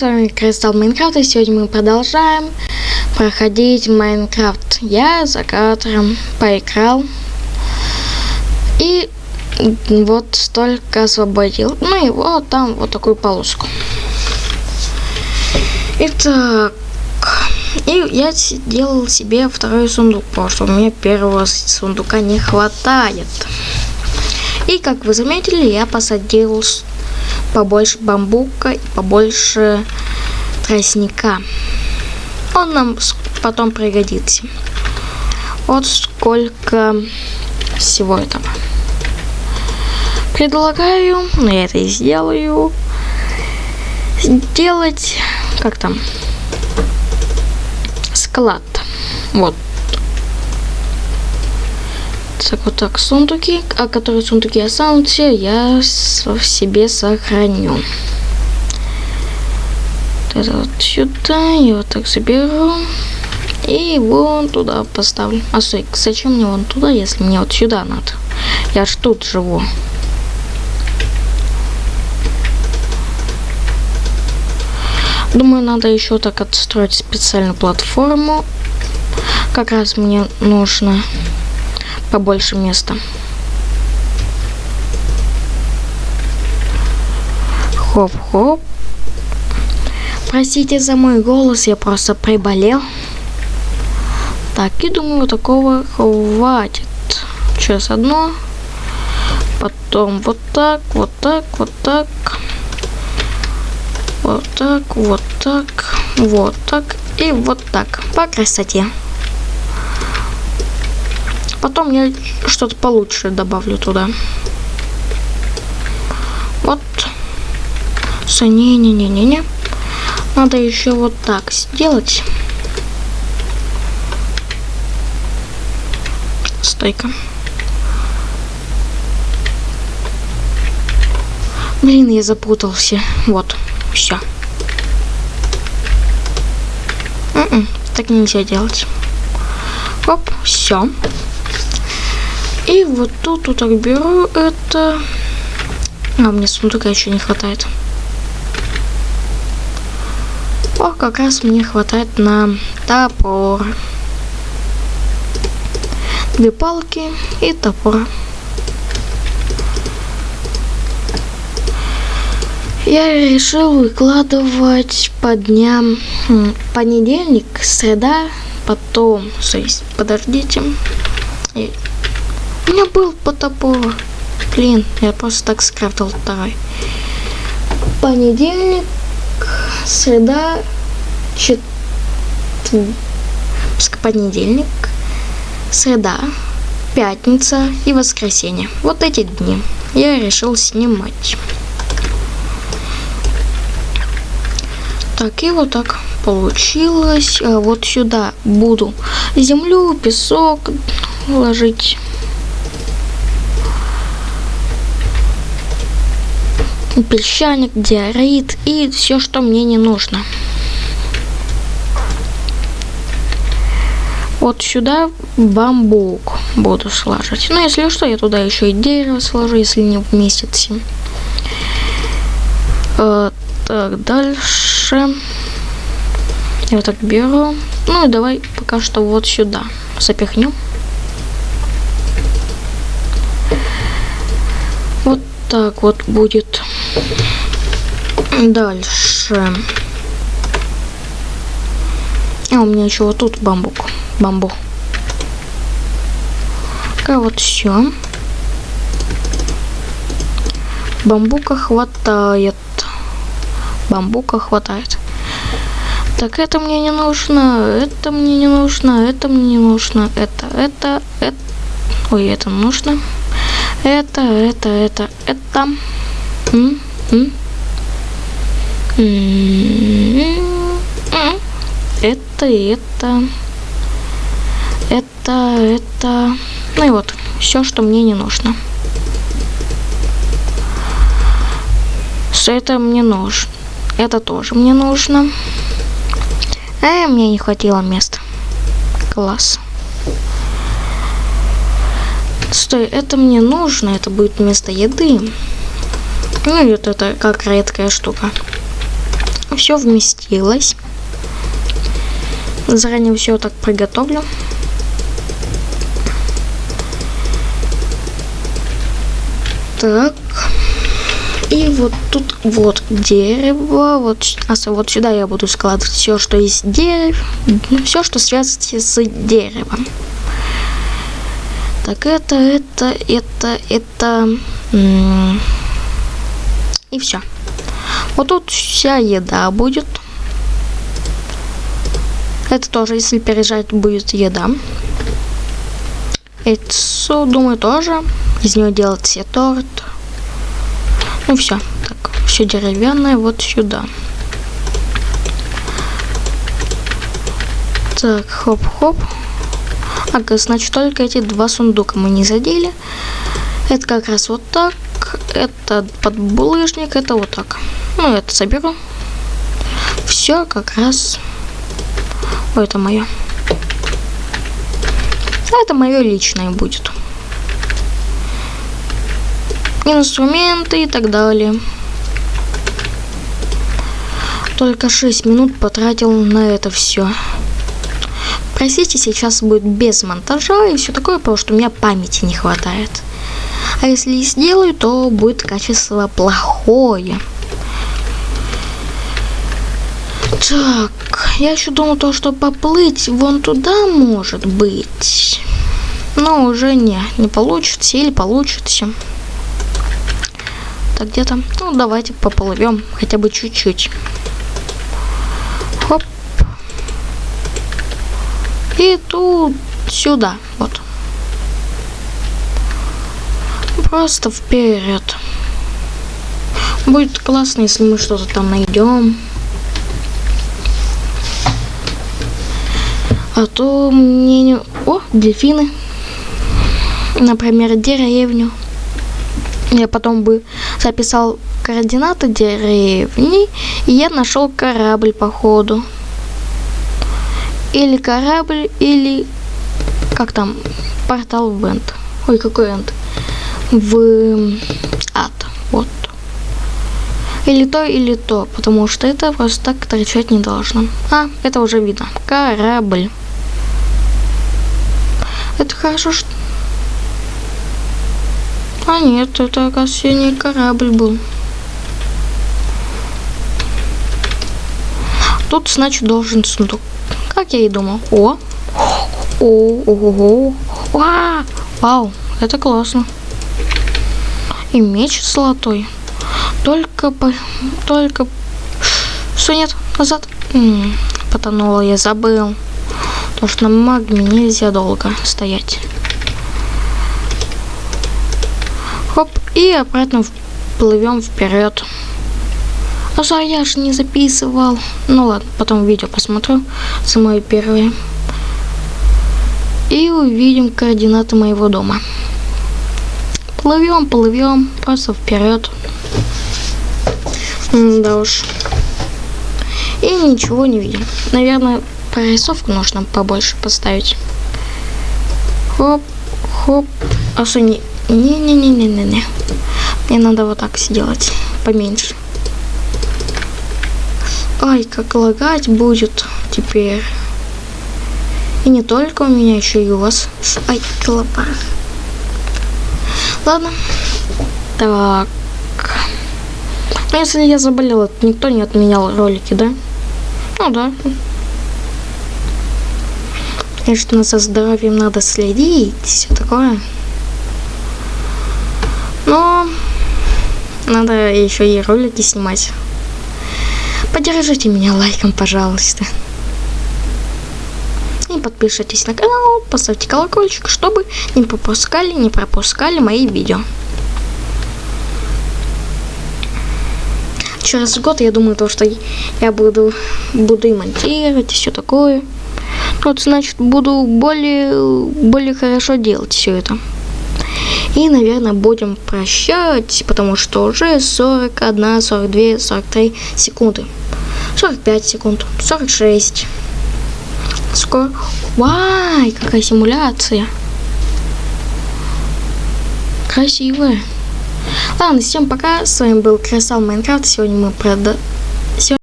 С вами Кристалл Майнкрафт, и сегодня мы продолжаем проходить Майнкрафт. Я за кадром поиграл и вот столько освободил. Ну и вот там вот такую полоску. Итак, и я делал себе второй сундук, потому что у меня первого сундука не хватает. И как вы заметили, я посадил побольше бамбука и побольше тростника. Он нам потом пригодится. Вот сколько всего этого. Предлагаю, но я это и сделаю, сделать, как там, склад. Вот так вот так сундуки, а которые сундуки останутся, я в себе сохраню. Это вот сюда, я вот так заберу. И вон туда поставлю. А стой, зачем мне вон туда, если мне вот сюда надо? Я ж тут живу. Думаю, надо еще так отстроить специальную платформу. Как раз мне нужно побольше места. Хоп-хоп. Простите за мой голос, я просто приболел. Так, и думаю, такого хватит. Сейчас одно. Потом вот так, вот так, вот так. Вот так, вот так, вот так и вот так. По красоте. Потом я что-то получше добавлю туда. Вот. Не-не-не-не-не. Надо еще вот так сделать. Стойка. Блин, я запутался. Вот. Все. М-м, так нельзя делать. Оп, все. И вот тут вот так беру это. А, мне сундука еще не хватает. О, как раз мне хватает на топор. Две палки и топор. Я решил выкладывать по дням понедельник, среда, потом, подождите, у меня был по топору. Блин, я просто так скрафтил второй. Понедельник, среда, чет... понедельник, среда, пятница и воскресенье. Вот эти дни я решил снимать. Так, и вот так получилось. А вот сюда буду землю, песок ложить. Песчаник, диорит и все, что мне не нужно. Вот сюда бамбук буду сложить. Ну, если что, я туда еще и дерево сложу, если не вместится. Э, так, дальше. Я вот так беру. Ну и давай пока что вот сюда запихнем. Вот так вот будет. Дальше. А у меня еще вот тут бамбук. Бамбу. Такая вот все. Бамбука хватает. Бамбука хватает. Так, это мне не нужно, это мне не нужно, это мне не нужно, это, это, это. Ой, это нужно. Это, это, это, это. -м это, это, это, это. Ну и вот, все, что мне не нужно. Все это мне нужно. Это тоже мне нужно. А мне не хватило места. Класс. Стой, это мне нужно, это будет вместо еды. Ну вот это как редкая штука. все вместилось. Заранее все так приготовлю. Так. И вот тут вот дерево. Вот, а вот сюда я буду складывать все, что есть дерев. Все, что связано с деревом. Так, это, это, это, это... И все. Вот тут вся еда будет. Это тоже, если пережать, будет еда. Яйцо, думаю, тоже. Из нее делать все торт. Ну все. Так, все деревянное вот сюда. Так, хоп-хоп. Ага, значит, только эти два сундука мы не задели. Это как раз вот так. Это под булыжник, это вот так. Ну, это соберу. Все как раз... Ой, это мое. Это мое личное будет. Инструменты и так далее. Только 6 минут потратил на это все. Простите, сейчас будет без монтажа и все такое, потому что у меня памяти не хватает. А если и сделаю, то будет качество плохое. Так, я еще думал то, что поплыть вон туда может быть. Но уже не, не получится или получится. Так, где там? Ну, давайте поплывем хотя бы чуть-чуть. Хоп. И тут сюда, вот. Просто вперед. Будет классно, если мы что-то там найдем. А то мне не... О, дельфины. Например, деревню. Я потом бы записал координаты деревни, и я нашел корабль, походу. Или корабль, или... Как там? Портал в Энд. Ой, какой Энд? В ад. Вот. Или то, или то, потому что это просто так торчать не должно. А, это уже видно. Корабль. Это хорошо, что... А нет, это, оказывается, не корабль был. Тут, значит, должен сундук. Как я и думал. О! О, ого, Ва! Вау, это классно. И меч золотой. Только по... Только... Что нет? Назад? Потонула, я забыл. Потому что на магме нельзя долго стоять. Хоп, и обратно плывем вперед. А я же не записывал. Ну ладно, потом видео посмотрю. Самое первое. И увидим координаты моего дома. Плывем, плывем, просто вперед. Да уж. И ничего не видим. Наверное, прорисовку нужно побольше поставить. Хоп, хоп. А что не... Не-не-не-не-не-не. Мне надо вот так сделать. Поменьше. Ай, как лагать будет теперь. И не только у меня, еще и у вас. Ай, клопа. Ладно. Так. Ну, если я заболела, никто не отменял ролики, да? Ну да. Конечно, за здоровьем надо следить, все такое. Но надо еще и ролики снимать. Поддержите меня лайком, пожалуйста. Подпишитесь на канал, поставьте колокольчик, чтобы не пропускали, не пропускали мои видео. Через год я думаю, то, что я буду, буду и монтировать, и все такое. Вот, значит, буду более, более хорошо делать все это. И, наверное, будем прощать, потому что уже 41, 42, 43 секунды. 45 секунд, 46. Скоро. Вай, какая симуляция. Красивая. Ладно, всем пока. С вами был Красал Майнкрафт. Сегодня мы прода...